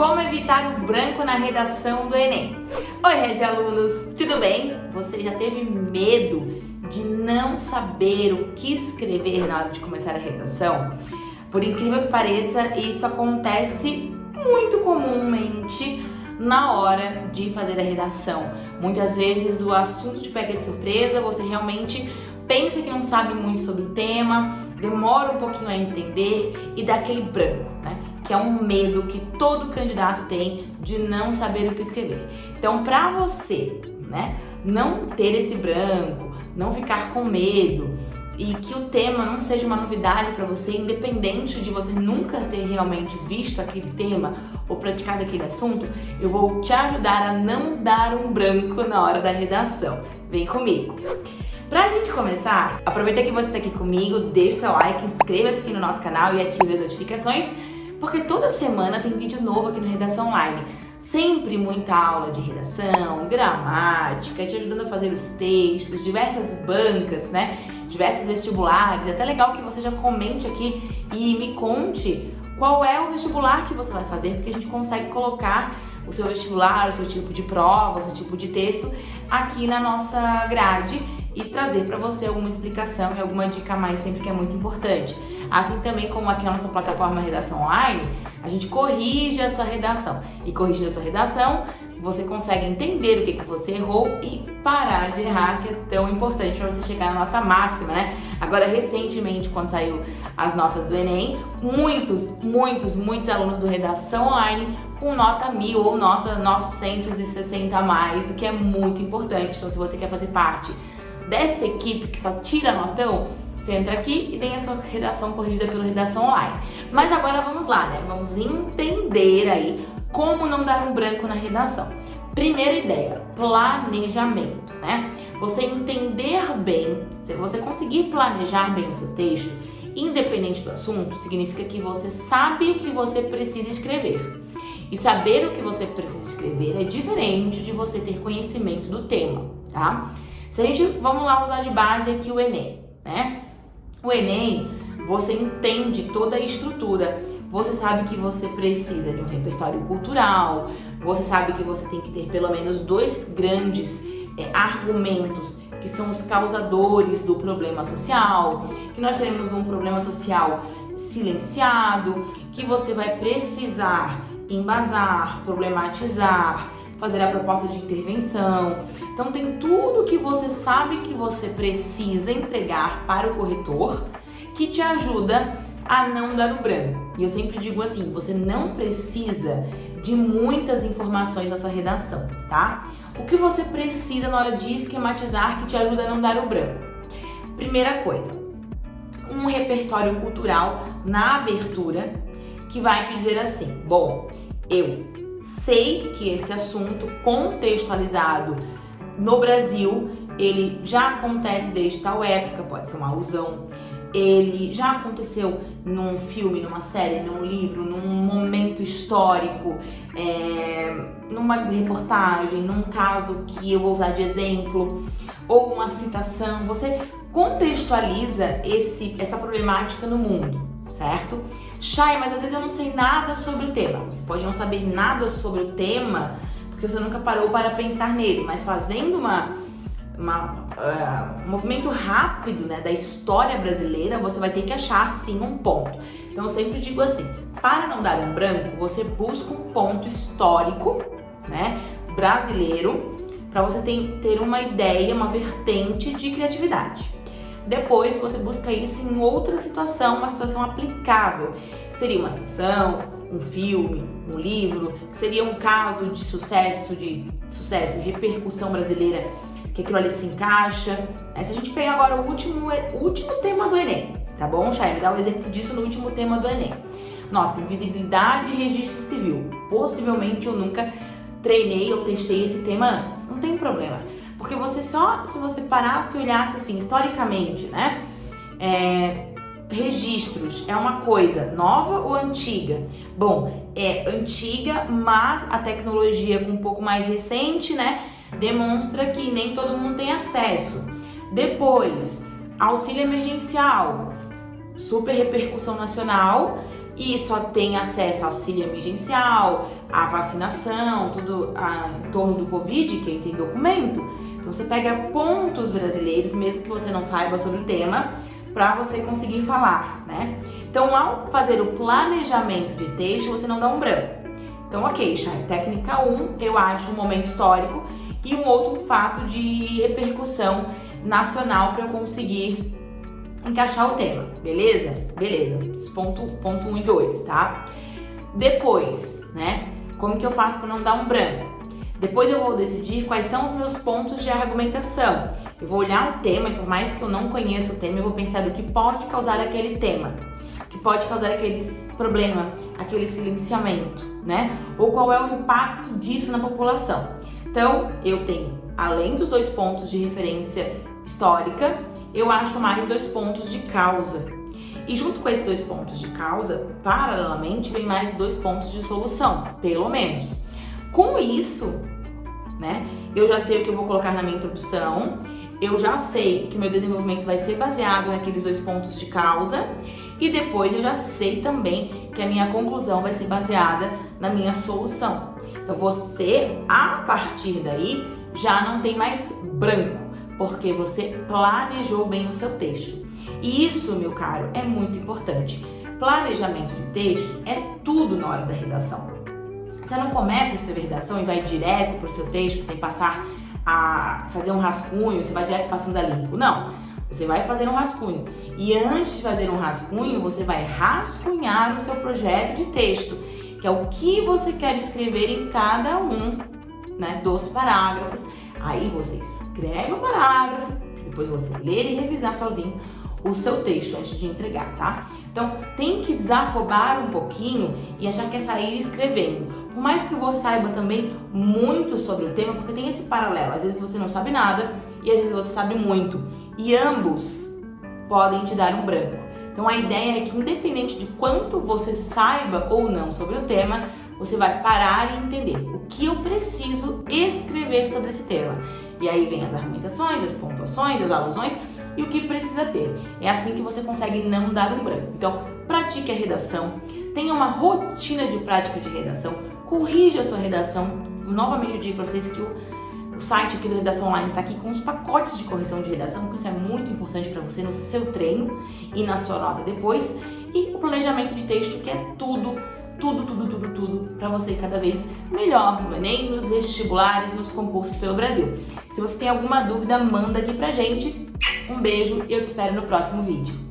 Como evitar o branco na redação do Enem? Oi, Red Alunos, tudo bem? Você já teve medo de não saber o que escrever na hora de começar a redação? Por incrível que pareça, isso acontece muito comumente na hora de fazer a redação. Muitas vezes o assunto te pega de surpresa, você realmente pensa que não sabe muito sobre o tema, demora um pouquinho a entender e dá aquele branco, né? Que é um medo que todo candidato tem de não saber o que escrever. Então, para você, né, não ter esse branco, não ficar com medo e que o tema não seja uma novidade para você, independente de você nunca ter realmente visto aquele tema ou praticado aquele assunto, eu vou te ajudar a não dar um branco na hora da redação. Vem comigo! Pra gente começar, aproveita que você tá aqui comigo, deixa seu like, inscreva-se aqui no nosso canal e ative as notificações, porque toda semana tem vídeo novo aqui no Redação Online. Sempre muita aula de redação, gramática, te ajudando a fazer os textos, diversas bancas, né? Diversos vestibulares. É até legal que você já comente aqui e me conte qual é o vestibular que você vai fazer, porque a gente consegue colocar o seu vestibular, o seu tipo de prova, o seu tipo de texto aqui na nossa grade e trazer para você alguma explicação e alguma dica a mais sempre que é muito importante. Assim também como aqui na nossa plataforma Redação Online, a gente corrige a sua redação. E corrigindo a sua redação, você consegue entender o que, que você errou e parar de errar, que é tão importante para você chegar na nota máxima, né? Agora, recentemente, quando saiu as notas do Enem, muitos, muitos, muitos alunos do Redação Online com nota 1000 ou nota 960 a mais, o que é muito importante. Então, se você quer fazer parte dessa equipe que só tira notão, você entra aqui e tem a sua redação corrigida pelo Redação Online. Mas agora vamos lá, né? Vamos entender aí como não dar um branco na redação. Primeira ideia, planejamento, né? Você entender bem, se você conseguir planejar bem o seu texto, independente do assunto, significa que você sabe o que você precisa escrever. E saber o que você precisa escrever é diferente de você ter conhecimento do tema, tá? Se a gente, vamos lá usar de base aqui o Enem, né? O Enem, você entende toda a estrutura, você sabe que você precisa de um repertório cultural, você sabe que você tem que ter pelo menos dois grandes é, argumentos que são os causadores do problema social, que nós teremos um problema social silenciado, que você vai precisar embasar, problematizar, fazer a proposta de intervenção. Então tem tudo que você sabe que você precisa entregar para o corretor que te ajuda a não dar o branco. E eu sempre digo assim, você não precisa de muitas informações na sua redação, tá? O que você precisa na hora de esquematizar que te ajuda a não dar o branco? Primeira coisa, um repertório cultural na abertura que vai te dizer assim, bom, eu sei que esse assunto contextualizado no Brasil, ele já acontece desde tal época, pode ser uma alusão, ele já aconteceu num filme, numa série, num livro, num momento histórico, é, numa reportagem, num caso que eu vou usar de exemplo, ou uma citação, você contextualiza esse, essa problemática no mundo, certo? Chay, mas às vezes eu não sei nada sobre o tema. Você pode não saber nada sobre o tema porque você nunca parou para pensar nele, mas fazendo uma, uma uh, um movimento rápido né, da história brasileira, você vai ter que achar sim um ponto. Então eu sempre digo assim, para não dar um branco, você busca um ponto histórico né, brasileiro para você ter, ter uma ideia, uma vertente de criatividade. Depois você busca isso em outra situação, uma situação aplicável. Seria uma ficção, um filme, um livro, seria um caso de sucesso, de sucesso e repercussão brasileira, que aquilo ali se encaixa. Se a gente pegar agora o último, o último tema do Enem, tá bom, Chay? Me dá um exemplo disso no último tema do Enem. Nossa, invisibilidade e registro civil. Possivelmente eu nunca treinei ou testei esse tema antes. Não tem problema. Porque você só, se você parasse e olhasse assim, historicamente, né? É, registros é uma coisa nova ou antiga? Bom, é antiga, mas a tecnologia um pouco mais recente, né? Demonstra que nem todo mundo tem acesso. Depois, auxílio emergencial, super repercussão nacional e só tem acesso ao auxílio emergencial, à vacinação, tudo a, em torno do Covid, quem tem documento. Então você pega pontos brasileiros, mesmo que você não saiba sobre o tema, para você conseguir falar, né? Então, ao fazer o planejamento de texto, você não dá um branco. Então, ok, Chay, técnica 1, eu acho um momento histórico e um outro fato de repercussão nacional para eu conseguir encaixar o tema, beleza? Beleza, ponto 1 ponto um e 2, tá? Depois, né, como que eu faço para não dar um branco? Depois eu vou decidir quais são os meus pontos de argumentação. Eu vou olhar o tema e por mais que eu não conheça o tema, eu vou pensar do que pode causar aquele tema, que pode causar aquele problema, aquele silenciamento, né? Ou qual é o impacto disso na população. Então, eu tenho, além dos dois pontos de referência histórica, eu acho mais dois pontos de causa. E junto com esses dois pontos de causa, paralelamente, vem mais dois pontos de solução, pelo menos. Com isso, né, eu já sei o que eu vou colocar na minha introdução, eu já sei que meu desenvolvimento vai ser baseado naqueles dois pontos de causa e depois eu já sei também que a minha conclusão vai ser baseada na minha solução. Então você, a partir daí, já não tem mais branco, porque você planejou bem o seu texto. E isso, meu caro, é muito importante. Planejamento de texto é tudo na hora da redação. Você não começa a escrever redação e vai direto para o seu texto sem passar a fazer um rascunho, você vai direto passando a limpo. Não, você vai fazer um rascunho. E antes de fazer um rascunho, você vai rascunhar o seu projeto de texto, que é o que você quer escrever em cada um né, dos parágrafos. Aí você escreve o parágrafo, depois você ler e revisar sozinho o seu texto antes de entregar, tá? Então, tem que desafobar um pouquinho e achar que é sair escrevendo. Por mais que você saiba também muito sobre o tema, porque tem esse paralelo. Às vezes você não sabe nada e às vezes você sabe muito. E ambos podem te dar um branco. Então, a ideia é que independente de quanto você saiba ou não sobre o tema, você vai parar e entender o que eu preciso escrever sobre esse tema. E aí vem as argumentações, as pontuações, as alusões e o que precisa ter. É assim que você consegue não dar um branco. Então, pratique a redação, tenha uma rotina de prática de redação, corrija a sua redação. Novamente eu digo para vocês que o, site aqui do Redação Online está aqui com os pacotes de correção de redação, porque isso é muito importante para você no seu treino e na sua nota depois. E o planejamento de texto, que é tudo tudo, tudo, tudo, tudo para você cada vez melhor no Enem, nos vestibulares, nos concursos pelo Brasil. Se você tem alguma dúvida, manda aqui pra gente. Um beijo e eu te espero no próximo vídeo.